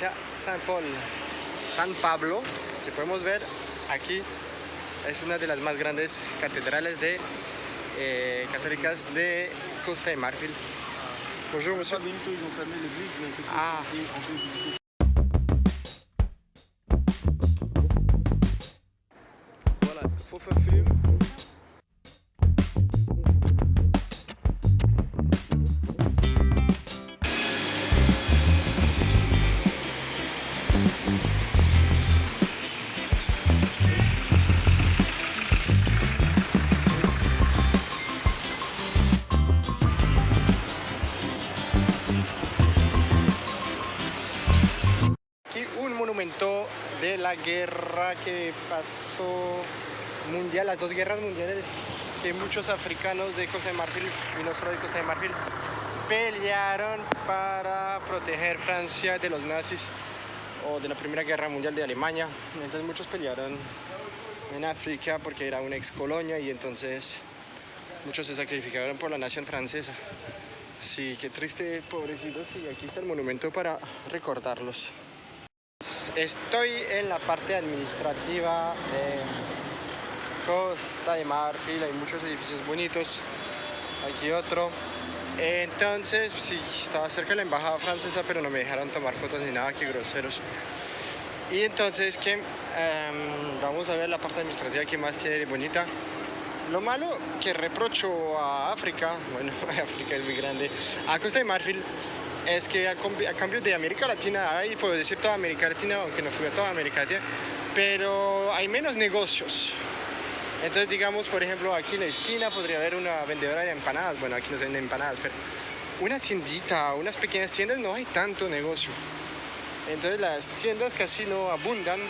iglesia San Paul, San Pablo, que podemos ver aquí. Es una de las más grandes catedrales de, eh, católicas de Costa de Marfil. Bonjour, monsieur. bientôt ils ont fermé l'église, mais c'est Ah. on peut visiter. Voilà, faut faire film. Monumento de la guerra que pasó mundial, las dos guerras mundiales, que muchos africanos de Costa de Marfil y no solo de Costa de Marfil pelearon para proteger Francia de los nazis o de la Primera Guerra Mundial de Alemania. Entonces muchos pelearon en África porque era una ex colonia y entonces muchos se sacrificaron por la nación francesa. Sí, qué triste, pobrecitos. Y aquí está el monumento para recordarlos. Estoy en la parte administrativa de Costa de Marfil, hay muchos edificios bonitos, aquí otro. Entonces, sí, estaba cerca de la embajada francesa, pero no me dejaron tomar fotos ni nada, que groseros. Y entonces, que em, vamos a ver la parte administrativa que más tiene de bonita. Lo malo que reprocho a África, bueno, África es muy grande, a Costa de Marfil, es que a, cambio de América Latina, ahí puedo decir toda América Latina, aunque no fui a toda América Latina, pero hay menos negocios. Entonces, digamos, por ejemplo, aquí en la esquina podría haber una vendedora de empanadas, bueno, aquí no se venden empanadas, pero una tiendita, unas pequeñas tiendas, no hay tanto negocio. Entonces las tiendas casi no abundan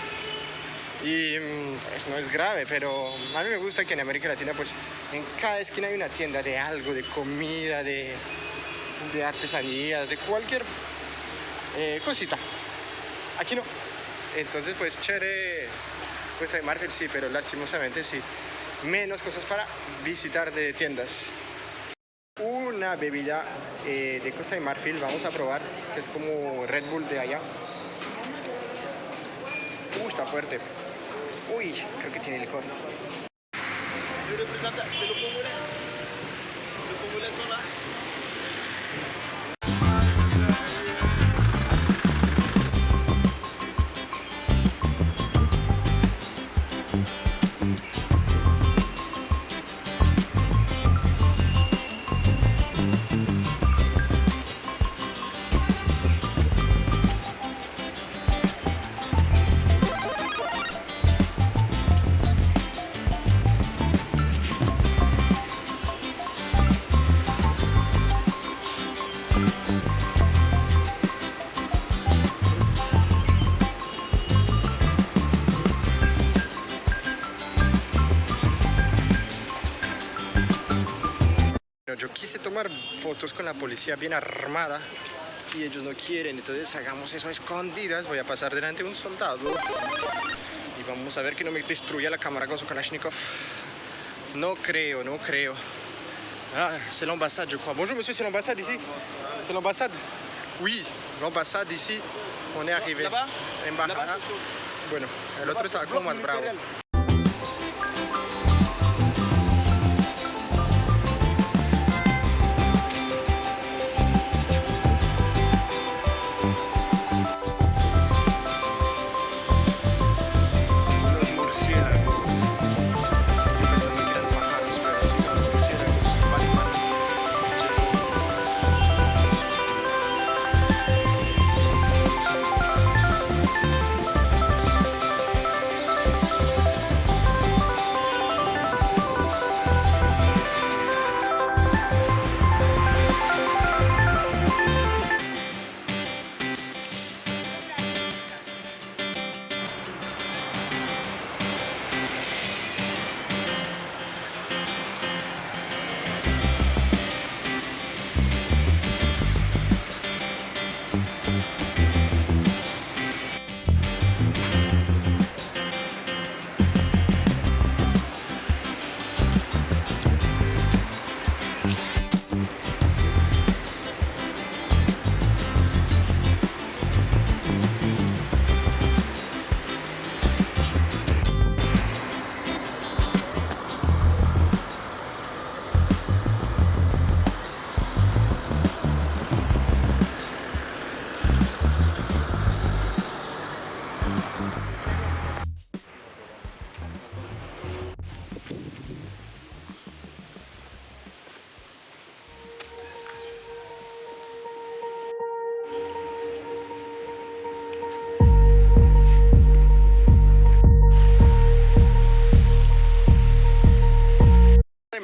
y mm, pues, no es grave, pero a mí me gusta que en América Latina pues en cada esquina hay una tienda de algo, de comida, de, de artesanías, de cualquier eh, cosita. Aquí no. Entonces pues chévere, Costa de Marfil sí, pero lastimosamente sí. Menos cosas para visitar de tiendas. Una bebida eh, de Costa de Marfil vamos a probar, que es como Red Bull de allá. Uh, está fuerte. Uy, creo que tiene licor. Yo quise tomar fotos con la policía bien armada y ellos no quieren, entonces hagamos eso a escondidas. Voy a pasar delante de un soldado y vamos a ver que no me destruya la cámara con su Kalashnikov. No creo, no creo. Ah, c'est l'ambassade, je crois. Bonjour monsieur, c'est l'ambassade ici C'est l'ambassade Oui, l'ambassade ici. On est arrivé. Là-bas Bueno, el otro está como más bravo.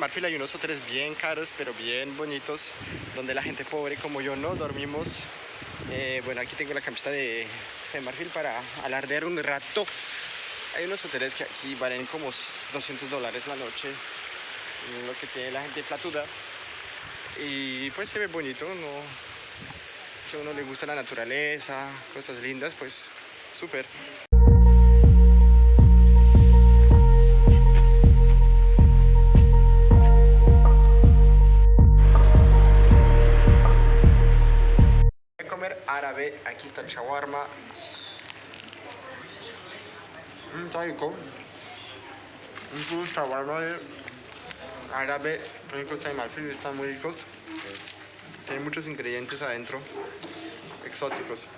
Marfil hay unos hoteles bien caros, pero bien bonitos, donde la gente pobre como yo no dormimos. Eh, bueno, aquí tengo la camiseta de Marfil para alardear un rato. Hay unos hoteles que aquí valen como 200 dólares la noche, lo que tiene la gente platuda. Y pues se ve bonito, ¿no? Si a uno le gusta la naturaleza, cosas lindas, pues súper. Árabe, aquí está el shawarma. Mm, está rico. Un shawarma de árabe Costa de Marfil, están muy ricos. Tiene muchos ingredientes adentro, exóticos.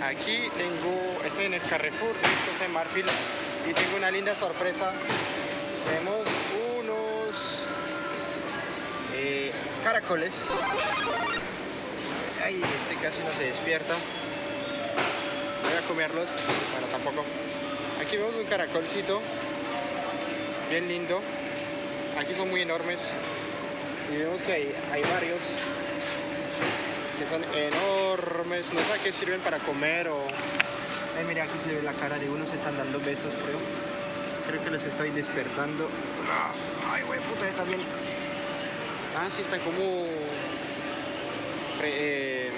Aquí tengo, estoy en el Carrefour de Marfil y tengo una linda sorpresa. Caracoles. Ay, este casi no se despierta. Voy a comerlos. Bueno, tampoco. Aquí vemos un caracolcito. Bien lindo. Aquí son muy enormes. Y vemos que hay, hay varios que son enormes. No sé a qué sirven para comer o... Ay, mira, aquí se ve la cara de uno. Se están dando besos, creo. Creo que los estoy despertando. Ay, güey, puta, está bien. Ah, sí, está como... eh,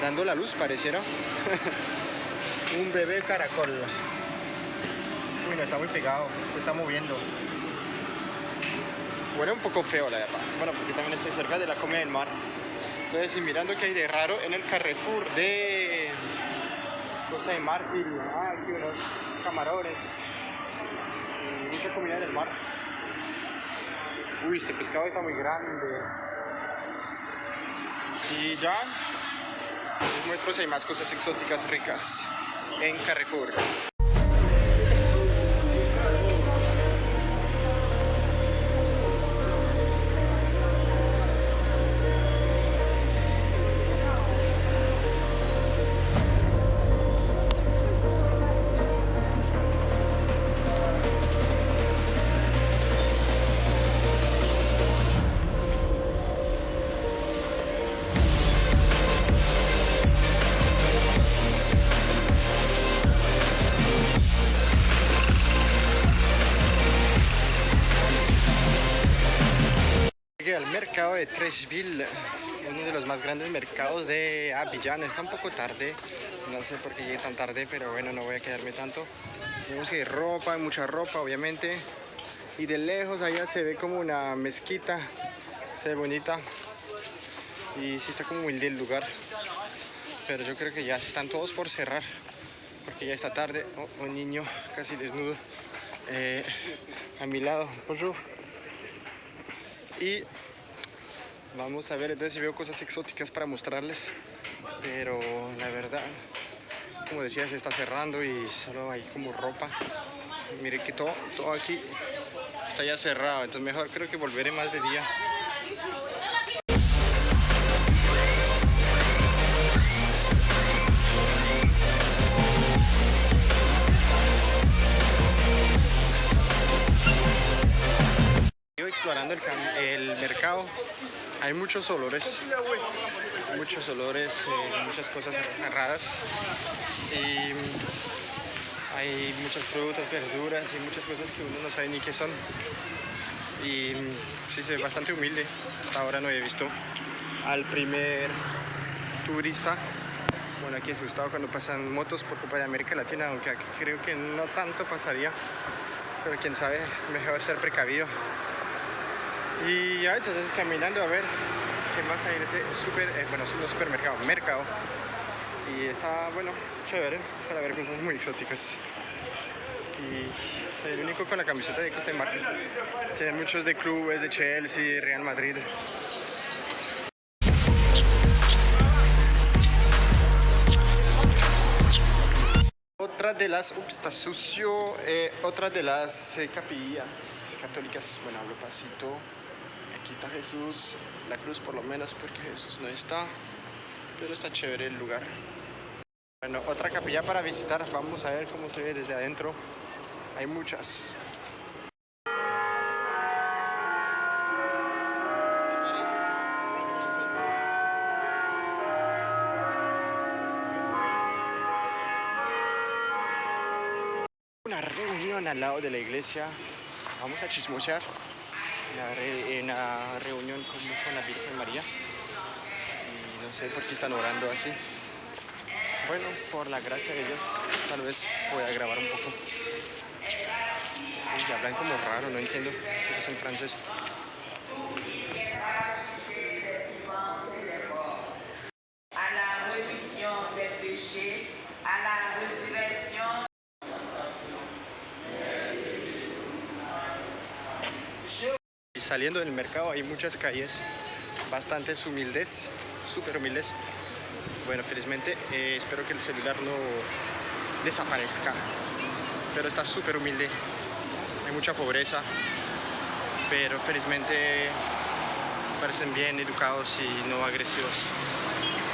dando la luz, pareciera. un bebé caracol. Uy, no, está muy pegado. Se está moviendo. Huele un poco feo, la verdad. Bueno, porque también estoy cerca de la comida del mar. Entonces, y mirando qué hay de raro en el Carrefour de Costa de Marfil. Ah, aquí unos camarones. Y mucha comida del mar. Uy, este pescado está muy grande. Y ya les muestro si hay más cosas exóticas ricas en Carrefour. Mercado de Treshville, uno de los más grandes mercados de Abidjan. Está un poco tarde, no sé por qué llegué tan tarde, pero bueno, no voy a quedarme tanto. Vemos que hay ropa, hay mucha ropa, obviamente. Y de lejos allá se ve como una mezquita, se ve bonita. Y sí está como humilde el lugar. Pero yo creo que ya están todos por cerrar, porque ya está tarde. Oh, un niño casi desnudo eh, a mi lado. Bonjour. Y vamos a ver entonces si veo cosas exóticas para mostrarles. Pero la verdad, como decía, se está cerrando y solo hay como ropa. Mire que todo, todo aquí está ya cerrado, entonces mejor creo que volveré más de día. Explorando el, mercado. Hay muchos olores, muchos olores, eh, muchas cosas raras. Y hay muchas frutas, verduras y muchas cosas que uno no sabe ni qué son. Y sí, se ve bastante humilde. Hasta ahora no he visto al primer turista. Bueno, aquí asustado cuando pasan motos por culpa de América Latina, aunque aquí creo que no tanto pasaría. Pero quién sabe, mejor ser precavido. Y ya, entonces caminando a ver qué más hay en este super, eh, bueno, es un supermercado, mercado. Y está, bueno, chévere para ver cosas muy exóticas. Y soy el único con la camiseta de Costa de Marfil. Tienen muchos de clubes, de Chelsea, Real Madrid. Otra de las, ups, está sucio, eh, otra de las eh, capillas católicas, bueno, hablo pasito. Aquí está Jesús, la cruz por lo menos, porque Jesús no está, pero está chévere el lugar. Bueno, otra capilla para visitar. Vamos a ver cómo se ve desde adentro. Hay muchas. Una reunión al lado de la iglesia. Vamos a chismosear. Re- una reunión con, la Virgen María. Y no sé por qué están orando así. Bueno, por la gracia de Dios, tal vez pueda grabar un poco. Y hablan como raro, no entiendo si es en francés. Saliendo del mercado hay muchas calles bastante humildes, súper humildes. Bueno, felizmente eh, espero que el celular no desaparezca, pero está súper humilde. Hay mucha pobreza, pero felizmente parecen bien educados y no agresivos.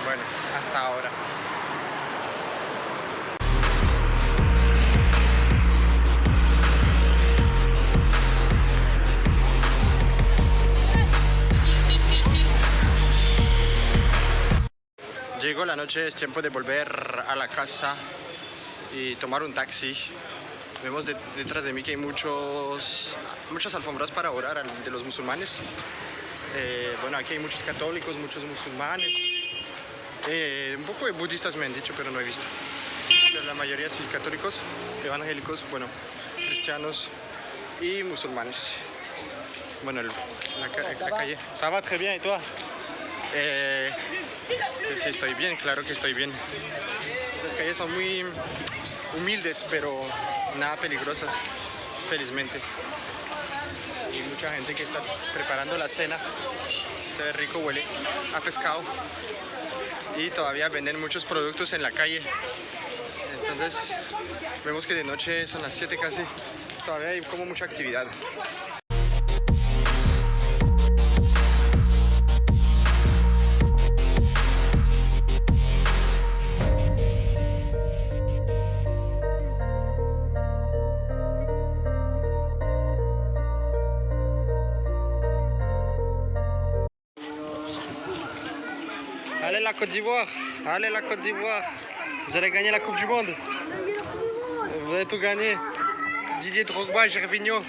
Bueno, hasta ahora. Llegó la noche, es tiempo de volver a la casa y tomar un taxi. Vemos de- detrás de mí que hay muchos, muchas alfombras para orar de los musulmanes. Eh, bueno, aquí hay muchos católicos, muchos musulmanes. Eh, un poco de budistas me han dicho, pero no he visto. Pero la mayoría sí, católicos, evangélicos, bueno, cristianos y musulmanes. Bueno, el- la, la calle. Ça va très bien, ¿y tú? Eh, Sí, estoy bien, claro que estoy bien. Las calles son muy humildes, pero nada peligrosas, felizmente. Y mucha gente que está preparando la cena. Se ve rico, huele a pescado. Y todavía venden muchos productos en la calle. Entonces, vemos que de noche son las 7 casi. Todavía hay como mucha actividad. Côte d'Ivoire, allez la Côte d'Ivoire. Vous allez gagner la Coupe du Monde. Vous allez tout gagner. Didier Drogba, Gervinho.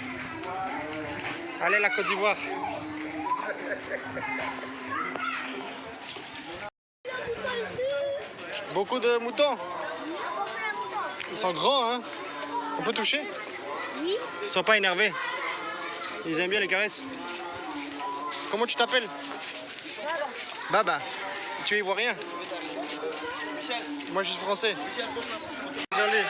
Allez la Côte d'Ivoire. Beaucoup de moutons. Ils sont grands, hein On peut toucher Oui, Ils sont pas énervés. Ils aiment bien les caresses. Comment tu t'appelles? Baba. Tu es ivoirien Moi je suis français. Désolé.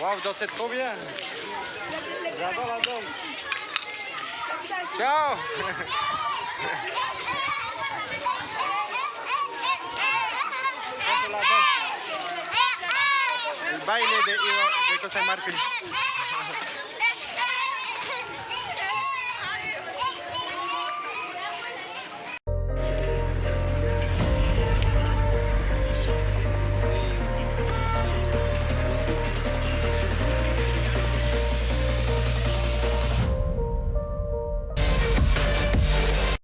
Waouh, vous dansez trop bien. J'adore la danse. Ciao baile de, de Costa de.